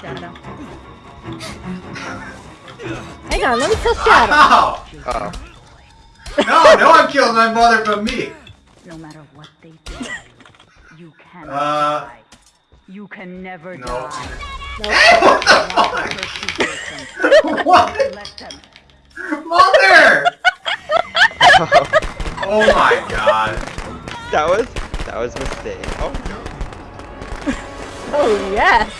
Shadow. Hang on, let me kill Shadow. Ow! Uh oh. No, no one killed my mother but me. No matter what they do, you cannot Uh, die. You can never no. die. Hey, what the fuck? What? Let them. Mother! Oh my god. that was that was a mistake. Oh Oh, yes.